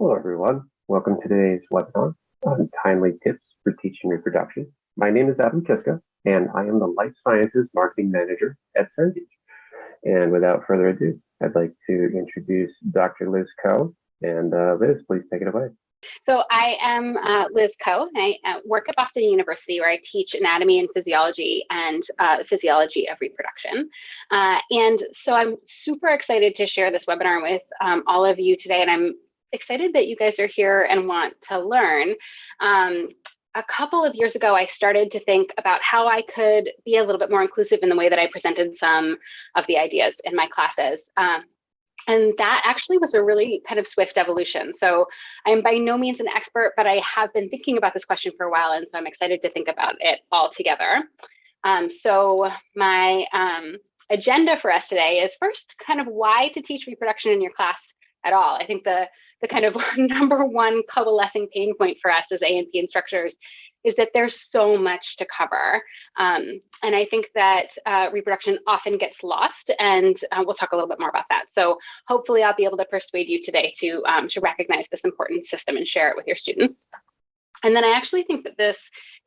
Hello, everyone. Welcome to today's webinar on timely tips for teaching reproduction. My name is Adam Kiska, and I am the Life Sciences Marketing Manager at Cengage. And without further ado, I'd like to introduce Dr. Liz Coe. And uh, Liz, please take it away. So I am uh, Liz Coe. and I uh, work at Boston University where I teach anatomy and physiology and uh, physiology of reproduction. Uh, and so I'm super excited to share this webinar with um, all of you today. And I'm excited that you guys are here and want to learn. Um, a couple of years ago, I started to think about how I could be a little bit more inclusive in the way that I presented some of the ideas in my classes. Um, and that actually was a really kind of swift evolution. So I'm by no means an expert, but I have been thinking about this question for a while. And so I'm excited to think about it all together. Um, so my um, agenda for us today is first kind of why to teach reproduction in your class at all. I think the the kind of number one coalescing pain point for us as A&P instructors is that there's so much to cover. Um, and I think that uh, reproduction often gets lost, and uh, we'll talk a little bit more about that. So hopefully I'll be able to persuade you today to, um, to recognize this important system and share it with your students. And then I actually think that this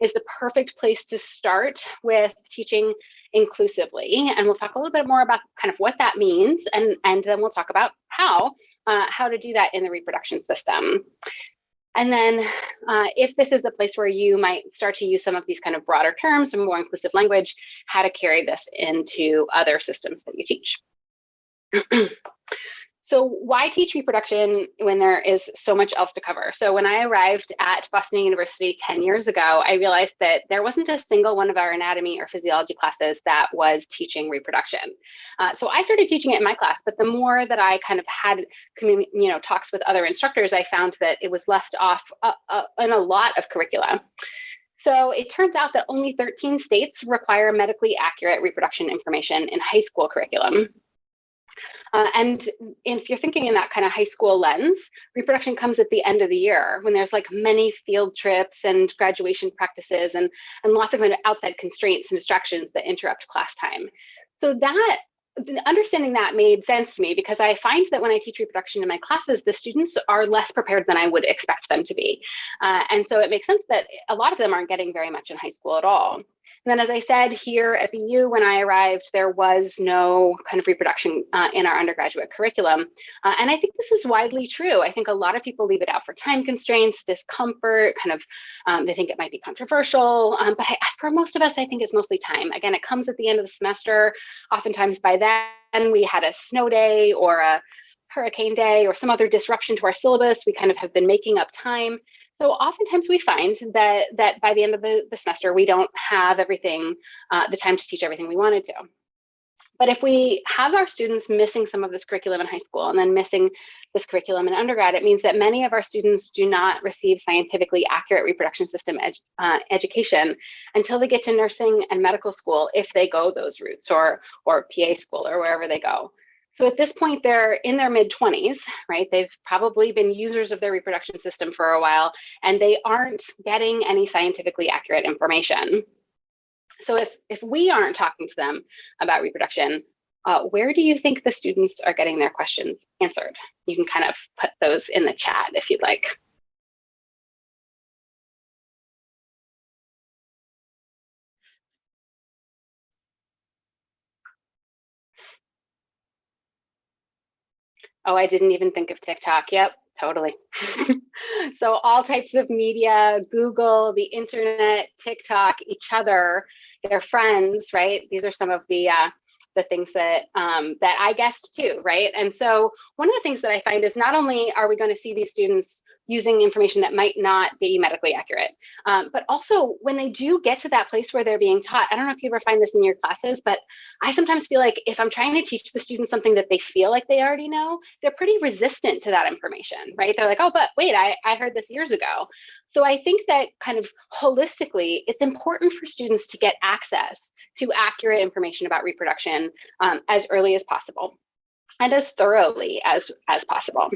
is the perfect place to start with teaching inclusively. And we'll talk a little bit more about kind of what that means, and, and then we'll talk about how uh, how to do that in the reproduction system. And then uh, if this is a place where you might start to use some of these kind of broader terms and more inclusive language, how to carry this into other systems that you teach. So why teach reproduction when there is so much else to cover? So when I arrived at Boston University 10 years ago, I realized that there wasn't a single one of our anatomy or physiology classes that was teaching reproduction. Uh, so I started teaching it in my class, but the more that I kind of had, you know, talks with other instructors, I found that it was left off uh, uh, in a lot of curricula. So it turns out that only 13 states require medically accurate reproduction information in high school curriculum. Uh, and if you're thinking in that kind of high school lens, reproduction comes at the end of the year when there's like many field trips and graduation practices and, and lots of kind of outside constraints and distractions that interrupt class time. So that understanding that made sense to me because I find that when I teach reproduction in my classes, the students are less prepared than I would expect them to be. Uh, and so it makes sense that a lot of them aren't getting very much in high school at all. And then, as I said, here at BU, when I arrived, there was no kind of reproduction uh, in our undergraduate curriculum. Uh, and I think this is widely true. I think a lot of people leave it out for time constraints, discomfort, kind of, um, they think it might be controversial. Um, but I, for most of us, I think it's mostly time. Again, it comes at the end of the semester. Oftentimes by then, we had a snow day or a hurricane day or some other disruption to our syllabus. We kind of have been making up time. So oftentimes we find that that by the end of the, the semester, we don't have everything, uh, the time to teach everything we wanted to. But if we have our students missing some of this curriculum in high school and then missing this curriculum in undergrad, it means that many of our students do not receive scientifically accurate reproduction system ed uh, education until they get to nursing and medical school if they go those routes or, or PA school or wherever they go. So at this point, they're in their mid 20s, right? They've probably been users of their reproduction system for a while, and they aren't getting any scientifically accurate information. So if, if we aren't talking to them about reproduction, uh, where do you think the students are getting their questions answered? You can kind of put those in the chat if you'd like. Oh, I didn't even think of TikTok. Yep, totally. so all types of media, Google, the internet, TikTok, each other, their friends, right? These are some of the uh, the things that um, that I guessed too, right? And so one of the things that I find is not only are we going to see these students using information that might not be medically accurate. Um, but also when they do get to that place where they're being taught, I don't know if you ever find this in your classes, but I sometimes feel like if I'm trying to teach the students something that they feel like they already know, they're pretty resistant to that information, right? They're like, oh, but wait, I, I heard this years ago. So I think that kind of holistically, it's important for students to get access to accurate information about reproduction um, as early as possible and as thoroughly as, as possible.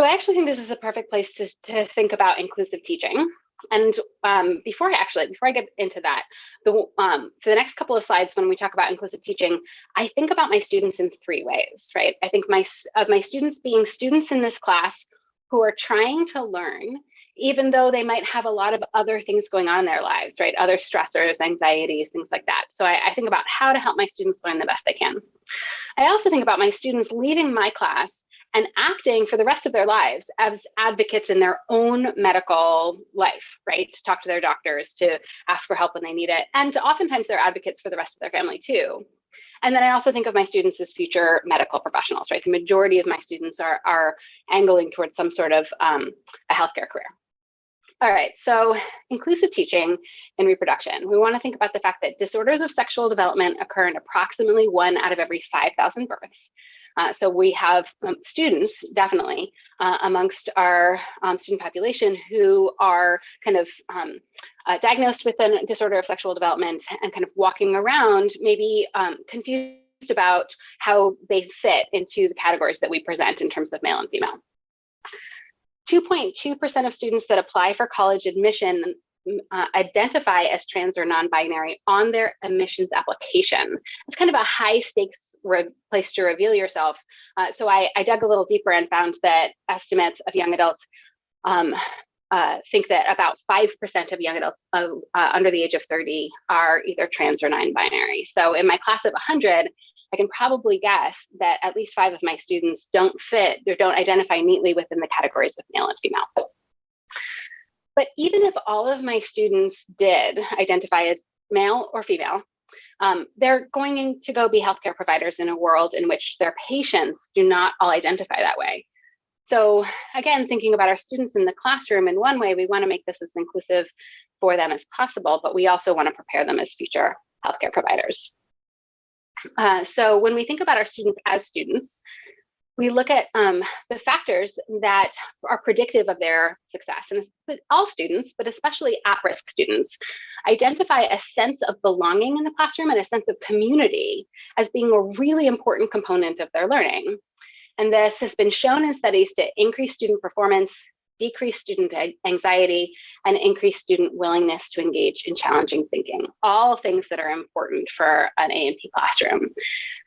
So I actually think this is a perfect place to, to think about inclusive teaching. And um, before I actually, before I get into that, the, um, for the next couple of slides, when we talk about inclusive teaching, I think about my students in three ways, right? I think my of my students being students in this class who are trying to learn, even though they might have a lot of other things going on in their lives, right? Other stressors, anxieties, things like that. So I, I think about how to help my students learn the best they can. I also think about my students leaving my class and acting for the rest of their lives as advocates in their own medical life, right? To talk to their doctors, to ask for help when they need it. And oftentimes they're advocates for the rest of their family too. And then I also think of my students as future medical professionals, right? The majority of my students are, are angling towards some sort of um, a healthcare career. All right, so inclusive teaching in reproduction. We want to think about the fact that disorders of sexual development occur in approximately one out of every 5,000 births. Uh, so we have um, students, definitely, uh, amongst our um, student population who are kind of um, uh, diagnosed with a disorder of sexual development and kind of walking around, maybe um, confused about how they fit into the categories that we present in terms of male and female. 2.2% of students that apply for college admission uh, identify as trans or non-binary on their admissions application. It's kind of a high stakes place to reveal yourself. Uh, so I, I, dug a little deeper and found that estimates of young adults um, uh, think that about 5% of young adults uh, under the age of 30 are either trans or non-binary. So in my class of 100, I can probably guess that at least five of my students don't fit or don't identify neatly within the categories of male and female. But even if all of my students did identify as male or female, um, they're going to go be healthcare providers in a world in which their patients do not all identify that way. So again, thinking about our students in the classroom in one way, we want to make this as inclusive for them as possible, but we also want to prepare them as future healthcare providers. Uh, so when we think about our students as students, we look at um, the factors that are predictive of their success. And all students, but especially at-risk students, identify a sense of belonging in the classroom and a sense of community as being a really important component of their learning. And this has been shown in studies to increase student performance, decrease student anxiety, and increase student willingness to engage in challenging thinking, all things that are important for an A&P classroom.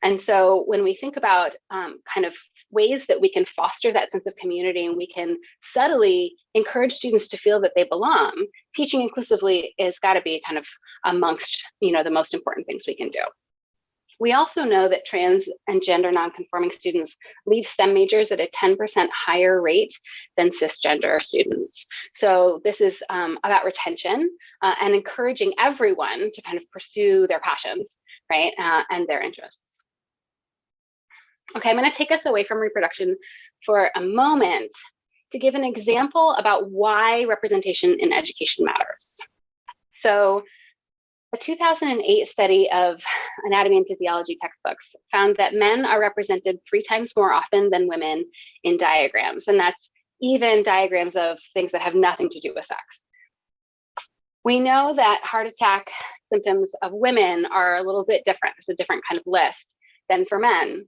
And so when we think about um, kind of ways that we can foster that sense of community and we can subtly encourage students to feel that they belong, teaching inclusively is got to be kind of amongst you know the most important things we can do. We also know that trans and gender nonconforming students leave STEM majors at a 10% higher rate than cisgender students. So this is um, about retention uh, and encouraging everyone to kind of pursue their passions, right, uh, and their interests. Okay, I'm going to take us away from reproduction for a moment to give an example about why representation in education matters. So a 2008 study of anatomy and physiology textbooks found that men are represented three times more often than women in diagrams, and that's even diagrams of things that have nothing to do with sex. We know that heart attack symptoms of women are a little bit different. It's a different kind of list than for men.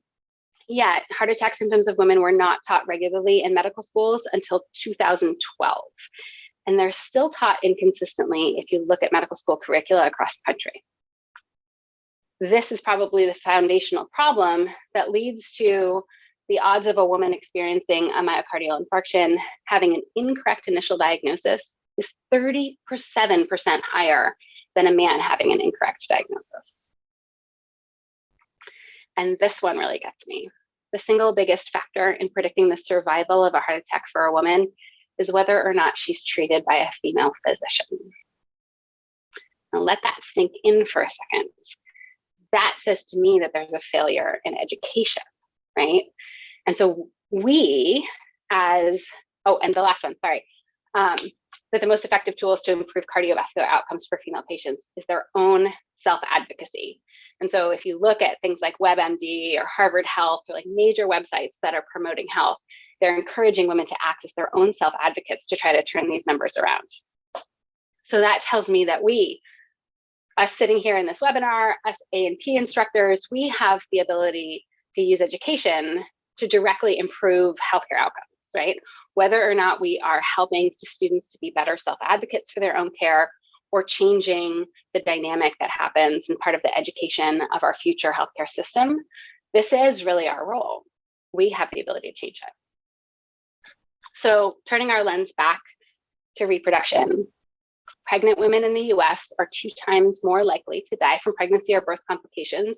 Yet, heart attack symptoms of women were not taught regularly in medical schools until 2012 and they're still taught inconsistently if you look at medical school curricula across the country. This is probably the foundational problem that leads to the odds of a woman experiencing a myocardial infarction having an incorrect initial diagnosis is 37% higher than a man having an incorrect diagnosis. And this one really gets me. The single biggest factor in predicting the survival of a heart attack for a woman is whether or not she's treated by a female physician. Now let that sink in for a second. That says to me that there's a failure in education, right? And so we as, oh, and the last one, sorry, um, that the most effective tools to improve cardiovascular outcomes for female patients is their own self-advocacy. And so if you look at things like WebMD or Harvard Health or like major websites that are promoting health, they're encouraging women to act as their own self advocates to try to turn these numbers around. So that tells me that we, us sitting here in this webinar, us A&P instructors, we have the ability to use education to directly improve healthcare outcomes, right? Whether or not we are helping students to be better self-advocates for their own care or changing the dynamic that happens and part of the education of our future healthcare system, this is really our role. We have the ability to change it. So turning our lens back to reproduction, pregnant women in the US are two times more likely to die from pregnancy or birth complications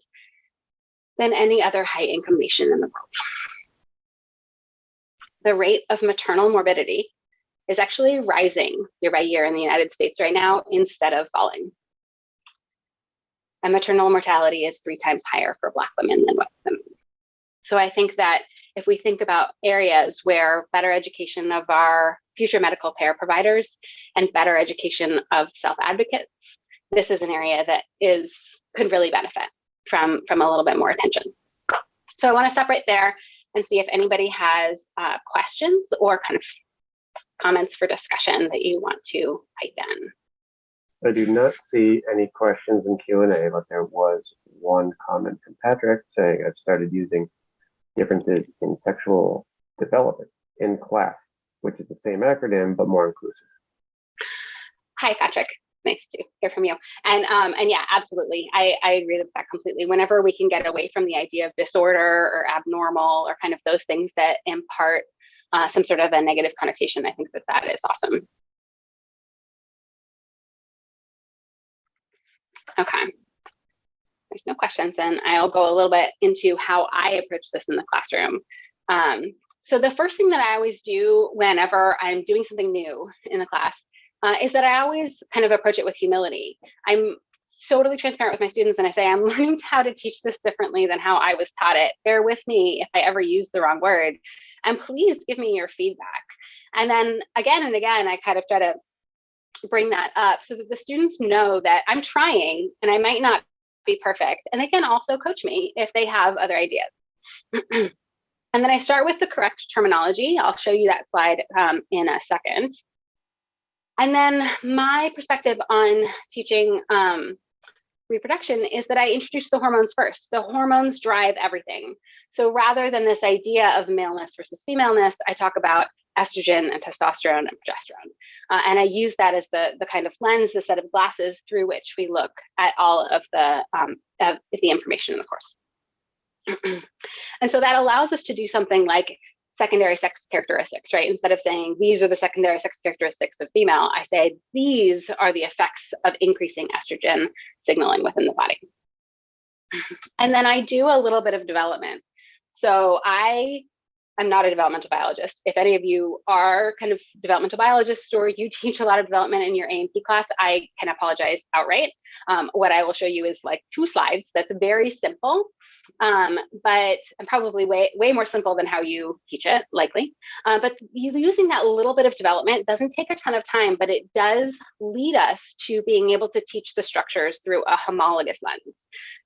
than any other high income nation in the world. The rate of maternal morbidity is actually rising year by year in the United States right now instead of falling. And maternal mortality is three times higher for Black women than white women. So I think that if we think about areas where better education of our future medical care providers and better education of self advocates, this is an area that is could really benefit from from a little bit more attention. So I want to stop right there and see if anybody has uh, questions or kind of comments for discussion that you want to pipe in. I do not see any questions in Q&A, but there was one comment from Patrick saying I've started using differences in sexual development in class, which is the same acronym, but more inclusive. Hi, Patrick. Nice to hear from you. And um, and yeah, absolutely. I, I agree with that completely. Whenever we can get away from the idea of disorder or abnormal or kind of those things that impart uh, some sort of a negative connotation, I think that that is awesome. Okay. There's no questions, and I'll go a little bit into how I approach this in the classroom. Um, so the first thing that I always do whenever I'm doing something new in the class uh, is that I always kind of approach it with humility. I'm totally transparent with my students and I say, I'm learning how to teach this differently than how I was taught it. Bear with me if I ever use the wrong word. And please give me your feedback. And then again and again, I kind of try to bring that up so that the students know that I'm trying and I might not be perfect. And they can also coach me if they have other ideas. and then I start with the correct terminology. I'll show you that slide um, in a second. And then my perspective on teaching um, reproduction is that I introduce the hormones first. The hormones drive everything. So rather than this idea of maleness versus femaleness, I talk about estrogen and testosterone and progesterone. Uh, and I use that as the, the kind of lens, the set of glasses through which we look at all of the, um, of the information in the course. and so that allows us to do something like secondary sex characteristics, right? Instead of saying these are the secondary sex characteristics of female, I say these are the effects of increasing estrogen signaling within the body. And then I do a little bit of development. So I am not a developmental biologist. If any of you are kind of developmental biologists or you teach a lot of development in your A&P class, I can apologize outright. Um, what I will show you is like two slides that's very simple um, but probably way way more simple than how you teach it, likely. Uh, but using that little bit of development doesn't take a ton of time, but it does lead us to being able to teach the structures through a homologous lens.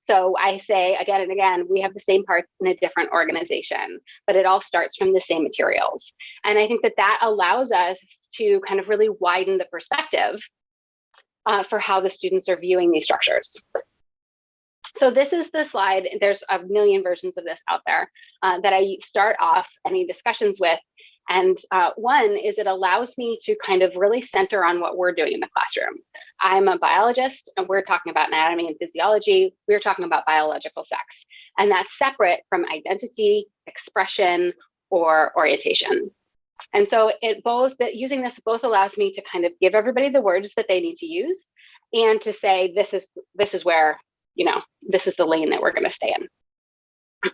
So I say again and again, we have the same parts in a different organization, but it all starts from the same materials. And I think that that allows us to kind of really widen the perspective uh, for how the students are viewing these structures. So this is the slide. There's a million versions of this out there uh, that I start off any discussions with. And uh, one is it allows me to kind of really center on what we're doing in the classroom. I'm a biologist and we're talking about anatomy and physiology. We're talking about biological sex. And that's separate from identity, expression, or orientation. And so it both that using this both allows me to kind of give everybody the words that they need to use and to say this is this is where you know, this is the lane that we're going to stay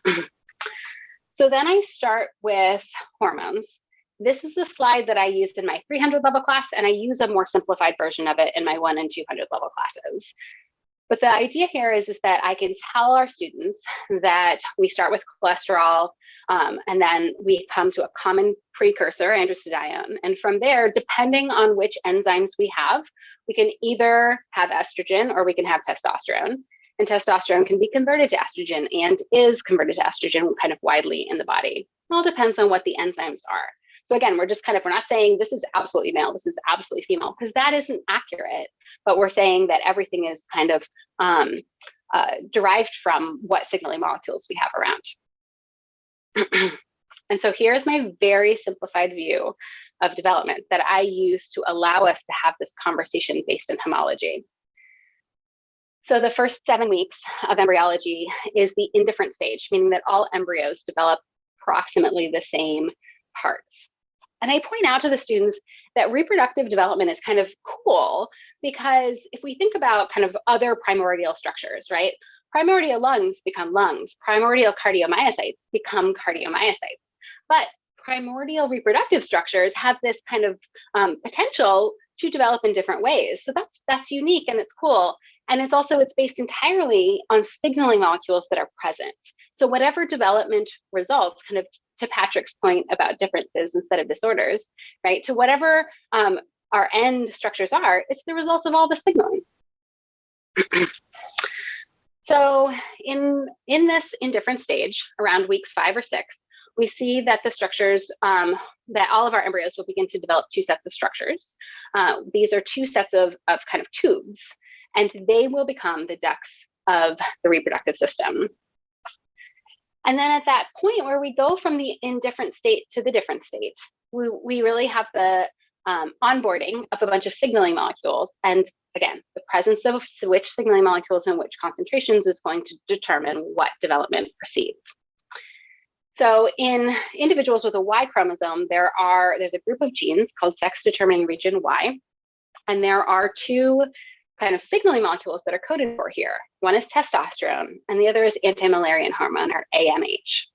in. so then I start with hormones. This is a slide that I used in my 300 level class, and I use a more simplified version of it in my one and 200 level classes. But the idea here is, is that I can tell our students that we start with cholesterol um, and then we come to a common precursor, androstenedione. And from there, depending on which enzymes we have, we can either have estrogen or we can have testosterone and testosterone can be converted to estrogen and is converted to estrogen kind of widely in the body. It all depends on what the enzymes are. So again, we're just kind of, we're not saying this is absolutely male, this is absolutely female, because that isn't accurate, but we're saying that everything is kind of um, uh, derived from what signaling molecules we have around. and so here's my very simplified view of development that I use to allow us to have this conversation based in homology. So the first seven weeks of embryology is the indifferent stage, meaning that all embryos develop approximately the same parts. And I point out to the students that reproductive development is kind of cool because if we think about kind of other primordial structures, right? Primordial lungs become lungs, primordial cardiomyocytes become cardiomyocytes. But primordial reproductive structures have this kind of um, potential to develop in different ways. So that's that's unique and it's cool. And it's also it's based entirely on signaling molecules that are present. So whatever development results, kind of to Patrick's point about differences instead of disorders, right? To whatever um, our end structures are, it's the result of all the signaling. so in in this indifferent stage, around weeks five or six, we see that the structures, um, that all of our embryos will begin to develop two sets of structures. Uh, these are two sets of, of kind of tubes, and they will become the ducts of the reproductive system. And then at that point where we go from the indifferent state to the different state, we, we really have the um, onboarding of a bunch of signaling molecules. And again, the presence of which signaling molecules and which concentrations is going to determine what development proceeds. So in individuals with a Y chromosome, there are there's a group of genes called sex determining region Y, and there are two kind of signaling molecules that are coded for here. One is testosterone, and the other is anti-Müllerian hormone or AMH.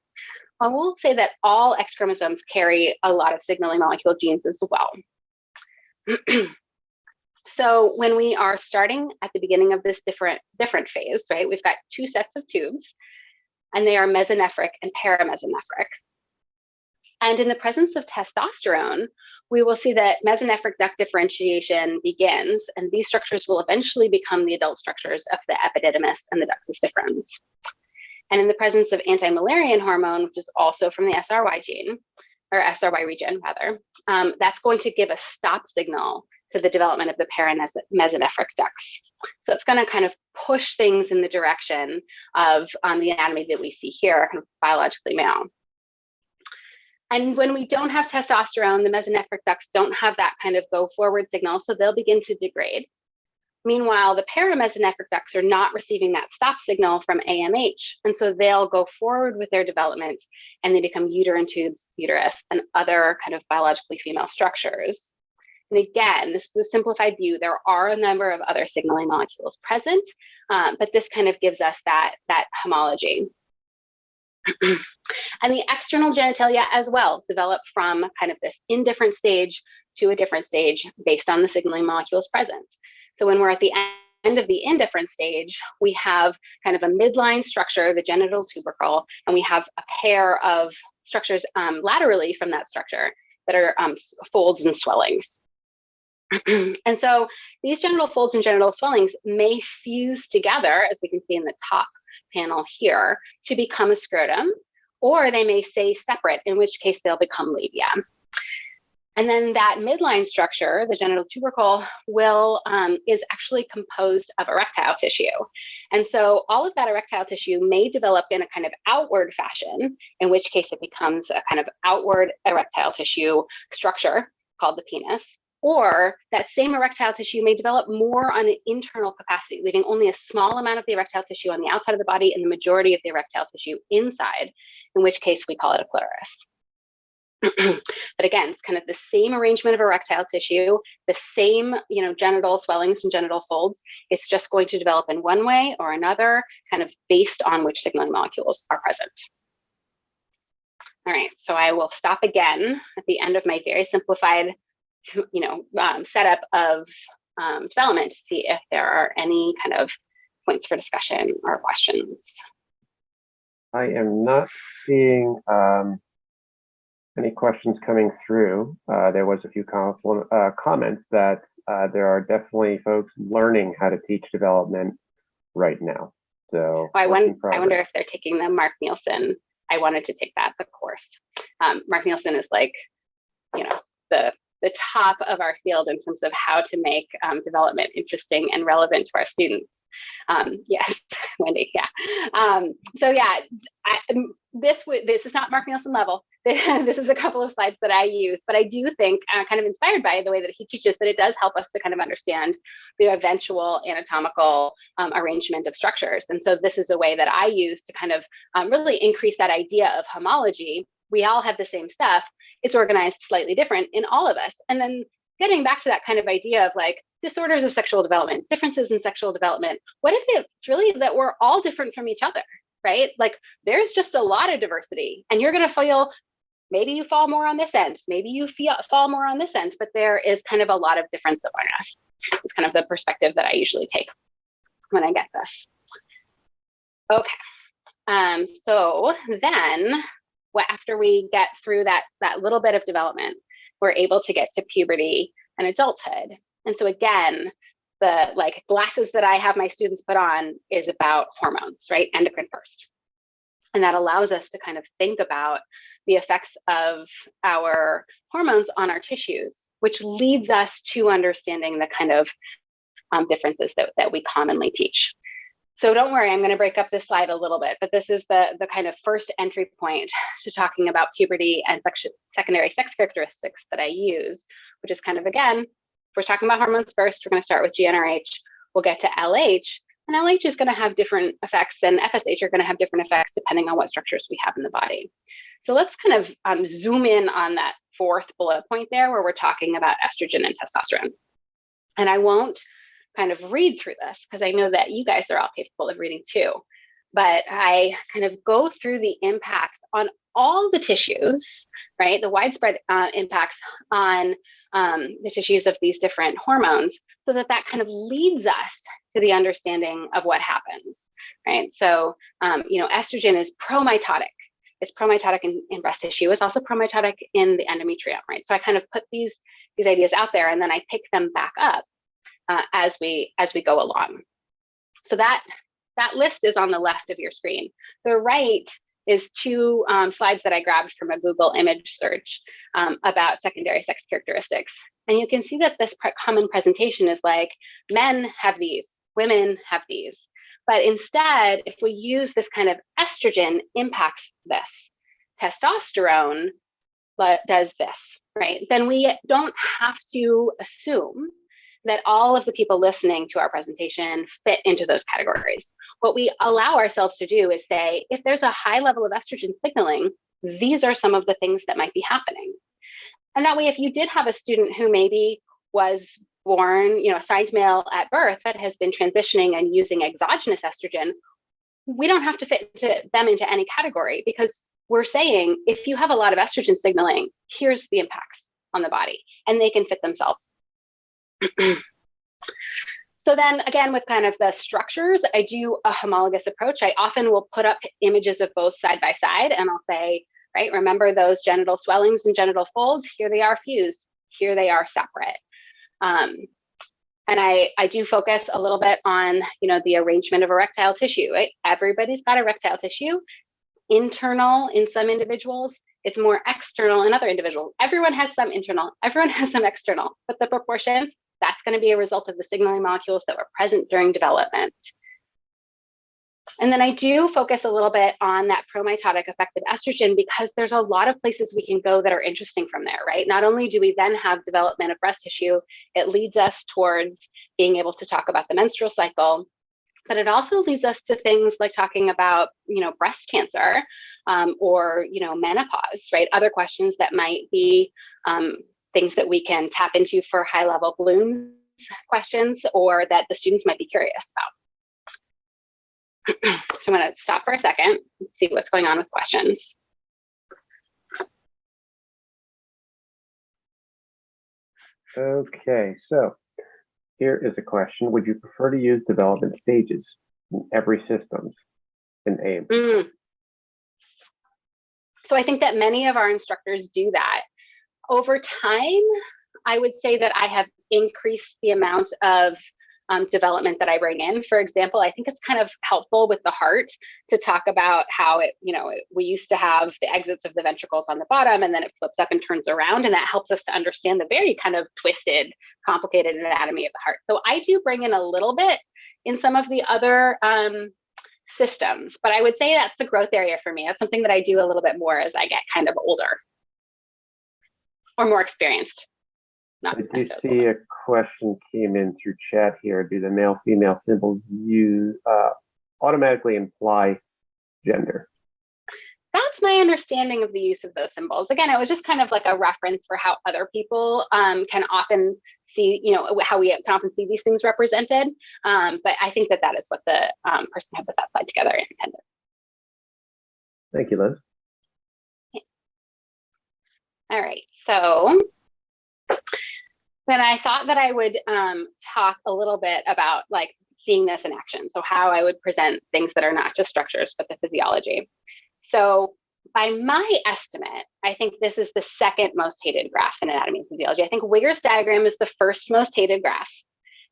I will say that all X chromosomes carry a lot of signaling molecule genes as well. so when we are starting at the beginning of this different different phase, right, we've got two sets of tubes and they are mesonephric and paramesonephric. And in the presence of testosterone, we will see that mesonephric duct differentiation begins, and these structures will eventually become the adult structures of the epididymis and the ductus deferens. And in the presence of anti-Müllerian hormone, which is also from the SRY gene, or SRY region rather, um, that's going to give a stop signal to the development of the paramesonephric ducts. So it's going to kind of push things in the direction of um, the anatomy that we see here, kind of biologically male. And when we don't have testosterone, the mesonephric ducts don't have that kind of go forward signal, so they'll begin to degrade. Meanwhile, the paramesonephric ducts are not receiving that stop signal from AMH, and so they'll go forward with their development and they become uterine tubes, uterus, and other kind of biologically female structures. And again, this is a simplified view. There are a number of other signaling molecules present, um, but this kind of gives us that, that homology. and the external genitalia as well develop from kind of this indifferent stage to a different stage based on the signaling molecules present. So when we're at the end of the indifferent stage, we have kind of a midline structure, the genital tubercle, and we have a pair of structures um, laterally from that structure that are um, folds and swellings. and so these genital folds and genital swellings may fuse together, as we can see in the top panel here, to become a scrotum, or they may stay separate, in which case they'll become labia. And then that midline structure, the genital tubercle, will um, is actually composed of erectile tissue. And so all of that erectile tissue may develop in a kind of outward fashion, in which case it becomes a kind of outward erectile tissue structure called the penis or that same erectile tissue may develop more on an internal capacity, leaving only a small amount of the erectile tissue on the outside of the body and the majority of the erectile tissue inside, in which case we call it a clitoris. but again, it's kind of the same arrangement of erectile tissue, the same, you know, genital swellings and genital folds. It's just going to develop in one way or another, kind of based on which signaling molecules are present. All right, so I will stop again at the end of my very simplified you know, um, setup of um, development to see if there are any kind of points for discussion or questions. I am not seeing um, any questions coming through. Uh, there was a few com uh, comments that uh, there are definitely folks learning how to teach development right now. So I, wonder, I wonder if they're taking the Mark Nielsen. I wanted to take that, the course. Um, Mark Nielsen is like, you know, the the top of our field in terms of how to make um, development interesting and relevant to our students. Um, yes, Wendy, yeah. Um, so yeah, I, um, this this is not Mark Nielsen level. this is a couple of slides that I use, but I do think, uh, kind of inspired by the way that he teaches, that it does help us to kind of understand the eventual anatomical um, arrangement of structures. And so this is a way that I use to kind of um, really increase that idea of homology. We all have the same stuff, it's organized slightly different in all of us. And then getting back to that kind of idea of like disorders of sexual development, differences in sexual development, what if it's really that we're all different from each other, right? Like there's just a lot of diversity and you're going to feel maybe you fall more on this end, maybe you feel, fall more on this end, but there is kind of a lot of difference among us. It's kind of the perspective that I usually take when I get this. Okay. Um, so then after we get through that, that little bit of development, we're able to get to puberty and adulthood. And so again, the like glasses that I have my students put on is about hormones, right? Endocrine first. And that allows us to kind of think about the effects of our hormones on our tissues, which leads us to understanding the kind of um, differences that, that we commonly teach. So don't worry, I'm going to break up this slide a little bit, but this is the, the kind of first entry point to talking about puberty and secondary sex characteristics that I use, which is kind of, again, we're talking about hormones first, we're going to start with GnRH, we'll get to LH, and LH is going to have different effects, and FSH are going to have different effects depending on what structures we have in the body. So let's kind of um, zoom in on that fourth bullet point there, where we're talking about estrogen and testosterone. And I won't kind of read through this because I know that you guys are all capable of reading too. But I kind of go through the impacts on all the tissues, right? The widespread uh, impacts on um, the tissues of these different hormones so that that kind of leads us to the understanding of what happens, right? So, um, you know, estrogen is promitotic. It's promitotic in, in breast tissue. It's also promitotic in the endometrium, right? So I kind of put these these ideas out there and then I pick them back up uh, as we as we go along. So that that list is on the left of your screen. The right is two um, slides that I grabbed from a Google image search um, about secondary sex characteristics. And you can see that this common presentation is like men have these, women have these. But instead, if we use this kind of estrogen impacts this, testosterone does this, right? Then we don't have to assume that all of the people listening to our presentation fit into those categories. What we allow ourselves to do is say, if there's a high level of estrogen signaling, these are some of the things that might be happening. And that way, if you did have a student who maybe was born, you know, assigned male at birth but has been transitioning and using exogenous estrogen, we don't have to fit them into any category because we're saying if you have a lot of estrogen signaling, here's the impacts on the body, and they can fit themselves so then again, with kind of the structures, I do a homologous approach. I often will put up images of both side by side and I'll say, right, remember those genital swellings and genital folds? Here they are fused, here they are separate. Um, and I, I do focus a little bit on, you know, the arrangement of erectile tissue, right? Everybody's got erectile tissue, internal in some individuals, it's more external in other individuals. Everyone has some internal, everyone has some external, but the proportion that's going to be a result of the signaling molecules that were present during development. And then I do focus a little bit on that promitotic effect of estrogen because there's a lot of places we can go that are interesting from there, right? Not only do we then have development of breast tissue, it leads us towards being able to talk about the menstrual cycle, but it also leads us to things like talking about, you know, breast cancer um, or, you know, menopause, right? Other questions that might be um, things that we can tap into for high level Bloom's questions or that the students might be curious about. so I'm going to stop for a second, see what's going on with questions. Okay, so here is a question. Would you prefer to use development stages in every systems in AIM? Mm. So I think that many of our instructors do that over time, I would say that I have increased the amount of um, development that I bring in. For example, I think it's kind of helpful with the heart to talk about how it, you know, it, we used to have the exits of the ventricles on the bottom and then it flips up and turns around. And that helps us to understand the very kind of twisted, complicated anatomy of the heart. So I do bring in a little bit in some of the other um, systems, but I would say that's the growth area for me. That's something that I do a little bit more as I get kind of older or more experienced. Not I do see a question came in through chat here. Do the male female symbols use uh, automatically imply gender? That's that's my understanding of the use of those symbols. Again, it was just kind of like a reference for how other people um, can often see, you know, how we can often see these things represented. Um, but I think that that is what the um, person who put that slide together intended. Thank you, Liz. All right, so then I thought that I would um, talk a little bit about like seeing this in action. So how I would present things that are not just structures, but the physiology. So by my estimate, I think this is the second most hated graph in anatomy and physiology. I think Wiggers diagram is the first most hated graph.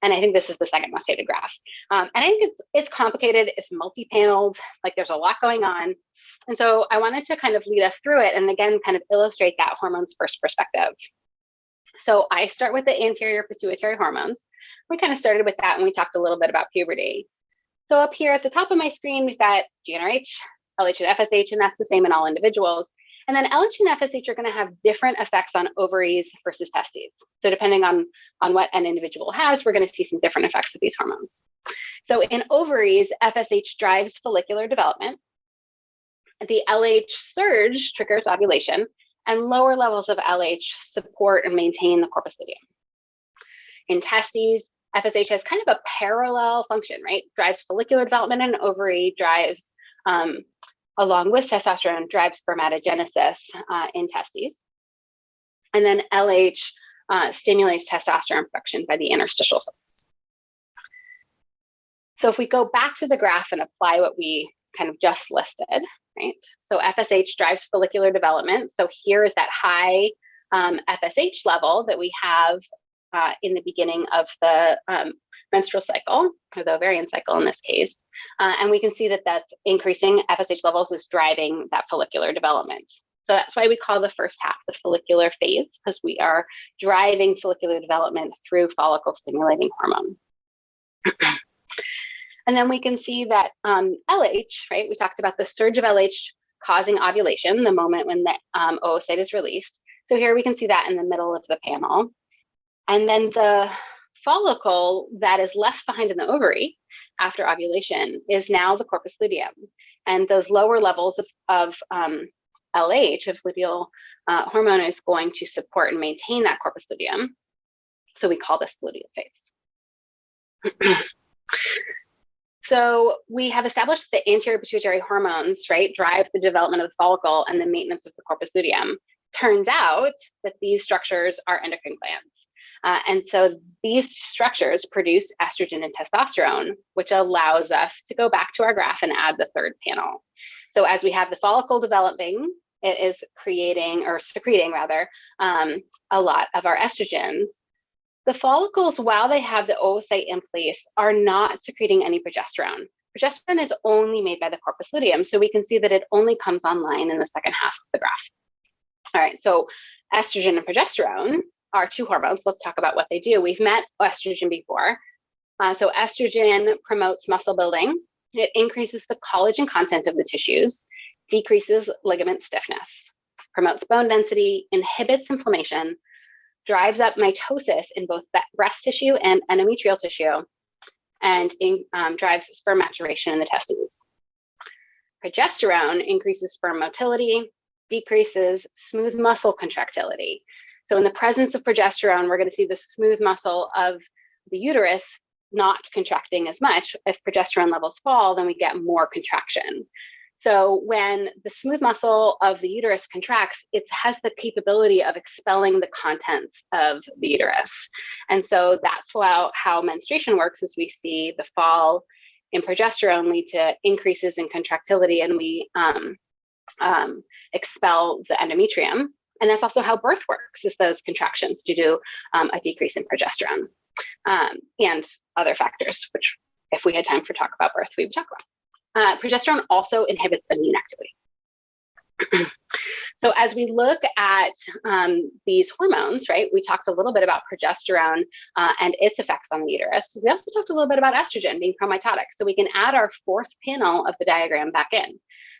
And I think this is the second most hated graph. Um, and I think it's, it's complicated, it's multi-paneled, like there's a lot going on. And so I wanted to kind of lead us through it and again, kind of illustrate that hormones first perspective. So I start with the anterior pituitary hormones. We kind of started with that and we talked a little bit about puberty. So up here at the top of my screen, we've got GnRH, LH and FSH, and that's the same in all individuals. And then LH and FSH are going to have different effects on ovaries versus testes. So depending on, on what an individual has, we're going to see some different effects of these hormones. So in ovaries, FSH drives follicular development. The LH surge triggers ovulation, and lower levels of LH support and maintain the corpus luteum. In testes, FSH has kind of a parallel function, right? Drives follicular development in ovary, drives um, along with testosterone drives spermatogenesis uh, in testes. And then LH uh, stimulates testosterone production by the interstitial cells. So if we go back to the graph and apply what we kind of just listed, right? So FSH drives follicular development. So here is that high um, FSH level that we have uh, in the beginning of the um, menstrual cycle, or the ovarian cycle in this case. Uh, and we can see that that's increasing FSH levels is driving that follicular development. So that's why we call the first half the follicular phase, because we are driving follicular development through follicle stimulating hormone. and then we can see that um, LH, right? We talked about the surge of LH causing ovulation, the moment when the um, oocyte is released. So here we can see that in the middle of the panel. And then the follicle that is left behind in the ovary after ovulation is now the corpus luteum. And those lower levels of, of um, LH, of luteal uh, hormone, is going to support and maintain that corpus luteum. So we call this luteal phase. so we have established that anterior pituitary hormones, right, drive the development of the follicle and the maintenance of the corpus luteum. Turns out that these structures are endocrine glands. Uh, and so these structures produce estrogen and testosterone, which allows us to go back to our graph and add the third panel. So as we have the follicle developing, it is creating or secreting rather um, a lot of our estrogens. The follicles, while they have the oocyte in place, are not secreting any progesterone. Progesterone is only made by the corpus luteum, so we can see that it only comes online in the second half of the graph. All right, so estrogen and progesterone are two hormones. Let's talk about what they do. We've met estrogen before. Uh, so estrogen promotes muscle building. It increases the collagen content of the tissues, decreases ligament stiffness, promotes bone density, inhibits inflammation, drives up mitosis in both breast tissue and endometrial tissue, and in, um, drives sperm maturation in the testes. Progesterone increases sperm motility, decreases smooth muscle contractility, so in the presence of progesterone, we're going to see the smooth muscle of the uterus not contracting as much. If progesterone levels fall, then we get more contraction. So when the smooth muscle of the uterus contracts, it has the capability of expelling the contents of the uterus. And so that's how, how menstruation works is we see the fall in progesterone lead to increases in contractility and we um, um, expel the endometrium. And that's also how birth works, is those contractions due to um, a decrease in progesterone um, and other factors, which if we had time for talk about birth, we would talk about. Uh, progesterone also inhibits immune activity. so as we look at um, these hormones, right, we talked a little bit about progesterone uh, and its effects on the uterus. We also talked a little bit about estrogen being promitotic. So we can add our fourth panel of the diagram back in.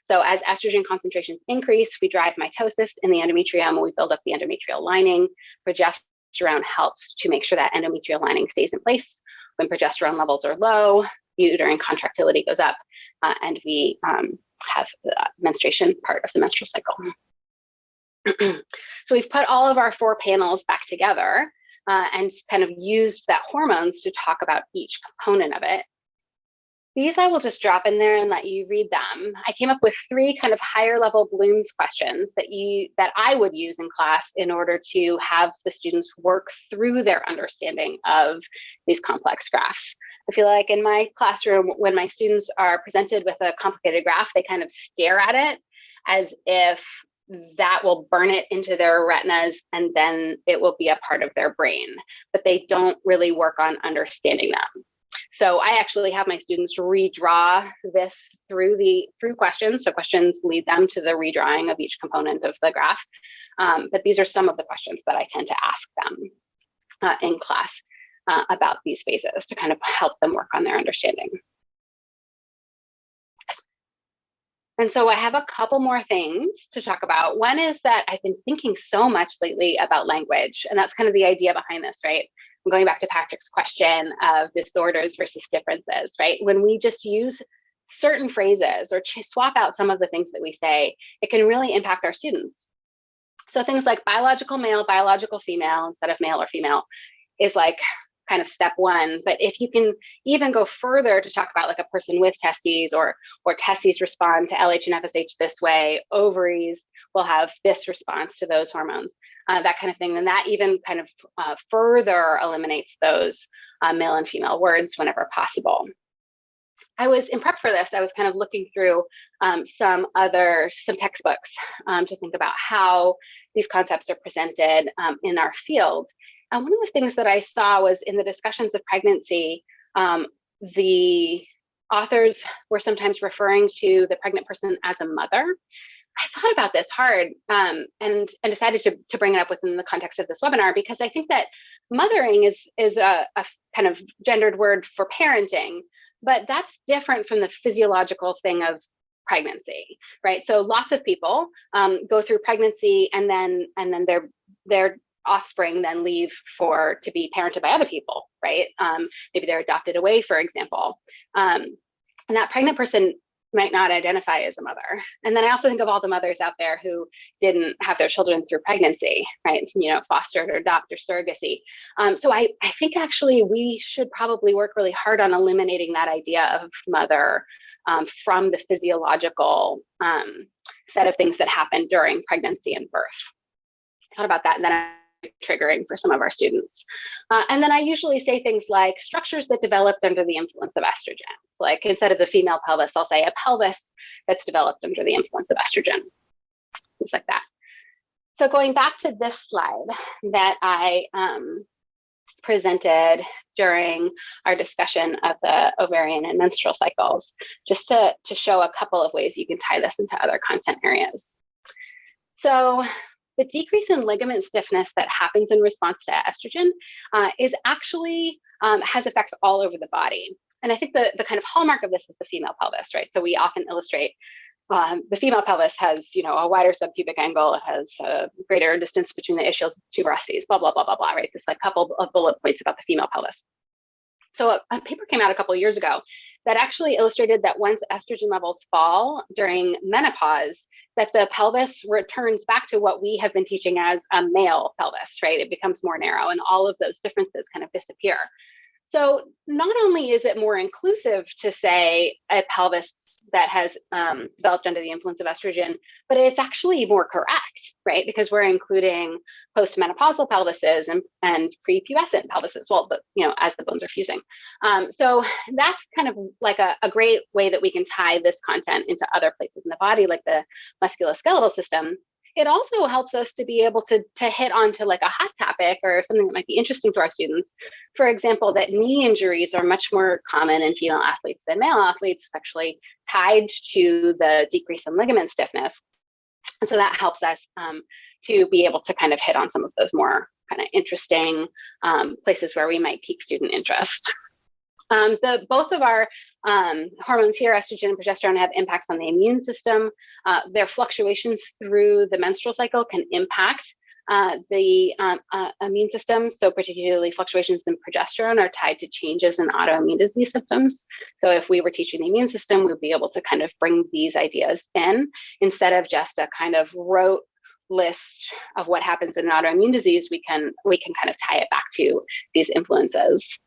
So as estrogen concentrations increase, we drive mitosis in the endometrium, we build up the endometrial lining. Progesterone helps to make sure that endometrial lining stays in place. When progesterone levels are low, uterine contractility goes up, uh, and we um, have the menstruation part of the menstrual cycle. so we've put all of our four panels back together uh, and kind of used that hormones to talk about each component of it. These I will just drop in there and let you read them. I came up with three kind of higher level Bloom's questions that you that I would use in class in order to have the students work through their understanding of these complex graphs. I feel like in my classroom, when my students are presented with a complicated graph, they kind of stare at it as if that will burn it into their retinas and then it will be a part of their brain, but they don't really work on understanding them. So I actually have my students redraw this through the through questions. So questions lead them to the redrawing of each component of the graph. Um, but these are some of the questions that I tend to ask them uh, in class uh, about these phases to kind of help them work on their understanding. And so I have a couple more things to talk about. One is that I've been thinking so much lately about language, and that's kind of the idea behind this, right? Going back to Patrick's question of disorders versus differences, right? When we just use certain phrases or swap out some of the things that we say, it can really impact our students. So things like biological male, biological female instead of male or female is like kind of step one. But if you can even go further to talk about like a person with testes or or testes respond to LH and FSH this way, ovaries will have this response to those hormones, uh, that kind of thing, then that even kind of uh, further eliminates those uh, male and female words whenever possible. I was in prep for this, I was kind of looking through um, some other, some textbooks um, to think about how these concepts are presented um, in our field. And one of the things that I saw was in the discussions of pregnancy, um, the authors were sometimes referring to the pregnant person as a mother. I thought about this hard um, and and decided to, to bring it up within the context of this webinar because I think that mothering is is a, a kind of gendered word for parenting, but that's different from the physiological thing of pregnancy, right? So lots of people um, go through pregnancy and then and then they're they're offspring then leave for to be parented by other people, right? Um, maybe they're adopted away, for example. Um, and that pregnant person might not identify as a mother. And then I also think of all the mothers out there who didn't have their children through pregnancy, right? You know, fostered or adopted or surrogacy. Um, so I, I think actually we should probably work really hard on eliminating that idea of mother um, from the physiological um, set of things that happen during pregnancy and birth. I Thought about that, and then I triggering for some of our students. Uh, and then I usually say things like structures that developed under the influence of estrogen. Like instead of the female pelvis, I'll say a pelvis that's developed under the influence of estrogen, things like that. So going back to this slide that I um, presented during our discussion of the ovarian and menstrual cycles, just to, to show a couple of ways you can tie this into other content areas. So the decrease in ligament stiffness that happens in response to estrogen uh, is actually um, has effects all over the body. And I think the, the kind of hallmark of this is the female pelvis, right? So we often illustrate um, the female pelvis has, you know, a wider subpubic angle. It has a greater distance between the ischial tuberosities, blah, blah, blah, blah, blah, right? This like couple of bullet points about the female pelvis. So a, a paper came out a couple of years ago that actually illustrated that once estrogen levels fall during menopause, that the pelvis returns back to what we have been teaching as a male pelvis, right? It becomes more narrow and all of those differences kind of disappear. So not only is it more inclusive to say a pelvis that has um, developed under the influence of estrogen, but it's actually more correct, right? Because we're including postmenopausal pelvises and, and prepubescent pelvises, well, but, you know, as the bones are fusing. Um, so that's kind of like a, a great way that we can tie this content into other places in the body, like the musculoskeletal system, it also helps us to be able to, to hit onto like a hot topic or something that might be interesting to our students. For example, that knee injuries are much more common in female athletes than male athletes, actually tied to the decrease in ligament stiffness. And so that helps us um, to be able to kind of hit on some of those more kind of interesting um, places where we might pique student interest. Um, the, both of our um, hormones here, estrogen and progesterone, have impacts on the immune system. Uh, their fluctuations through the menstrual cycle can impact uh, the um, uh, immune system, so particularly fluctuations in progesterone, are tied to changes in autoimmune disease symptoms. So if we were teaching the immune system, we'd be able to kind of bring these ideas in instead of just a kind of rote list of what happens in an autoimmune disease. We can we can kind of tie it back to these influences.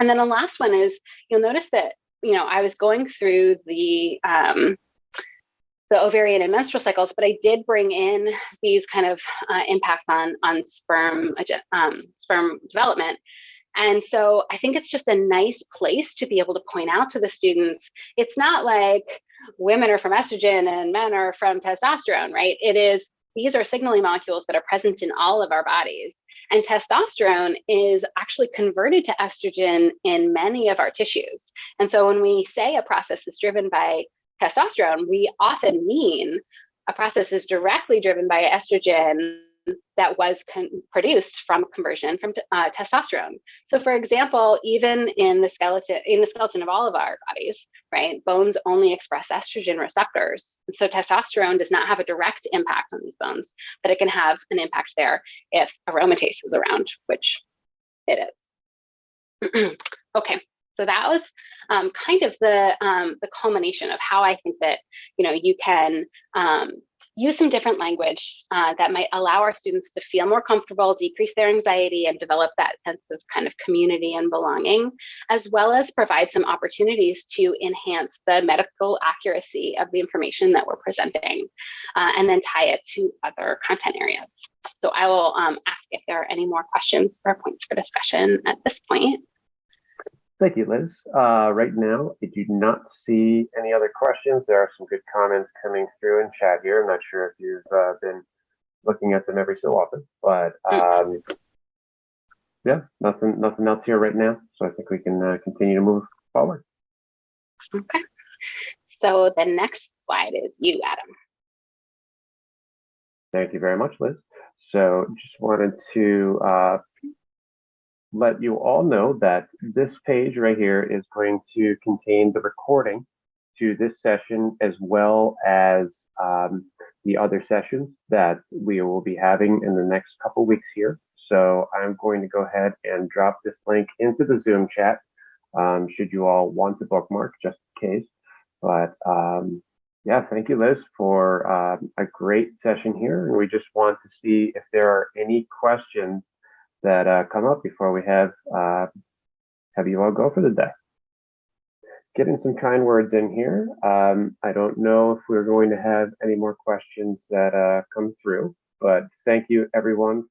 And then the last one is you'll notice that you know I was going through the um, the ovarian and menstrual cycles, but I did bring in these kind of uh, impacts on on sperm um, sperm development. And so I think it's just a nice place to be able to point out to the students. It's not like women are from estrogen and men are from testosterone, right? It is these are signaling molecules that are present in all of our bodies. And testosterone is actually converted to estrogen in many of our tissues. And so when we say a process is driven by testosterone, we often mean a process is directly driven by estrogen that was produced from conversion from uh, testosterone. So, for example, even in the skeleton in the skeleton of all of our bodies, right, bones only express estrogen receptors. So, testosterone does not have a direct impact on these bones, but it can have an impact there if aromatase is around, which it is. okay, so that was um, kind of the um, the culmination of how I think that you know you can um, use some different language uh, that might allow our students to feel more comfortable, decrease their anxiety, and develop that sense of kind of community and belonging, as well as provide some opportunities to enhance the medical accuracy of the information that we're presenting, uh, and then tie it to other content areas. So I will um, ask if there are any more questions or points for discussion at this point. Thank you, Liz. Uh, right now, I do not see any other questions. There are some good comments coming through in chat here. I'm not sure if you've uh, been looking at them every so often, but um, yeah, nothing, nothing else here right now. So I think we can uh, continue to move forward. Okay. So the next slide is you, Adam. Thank you very much, Liz. So just wanted to uh, let you all know that this page right here is going to contain the recording to this session as well as um, the other sessions that we will be having in the next couple weeks here. So I'm going to go ahead and drop this link into the Zoom chat um, should you all want to bookmark just in case. But um, yeah, thank you, Liz, for um, a great session here. And we just want to see if there are any questions that uh, come up before we have uh, have you all go for the day. Getting some kind words in here. Um, I don't know if we're going to have any more questions that uh, come through, but thank you everyone.